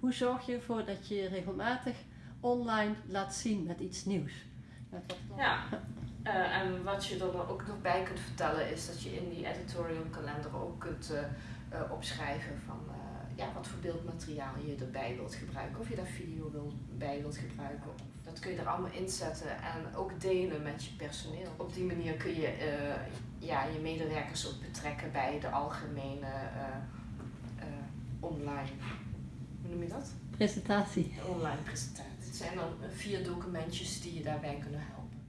Hoe zorg je ervoor dat je regelmatig online laat zien met iets nieuws? Wat Ja, eh, en wat je er ook nog bij kunt vertellen is dat je in die editorial kalender ook kunt eh, eh, opschrijven van ja, wat voor beeldmateriaal je erbij wilt gebruiken. Of je daar video wil, bij wilt gebruiken. Dat kun je er allemaal inzetten en ook delen met je personeel. Op die manier kun je ja, je medewerkers ook betrekken bij de algemene online, hoe noem je dat? Presentatie. Online presentatie. Het zijn dan eh, vier documentjes die je daarbij kunnen helpen.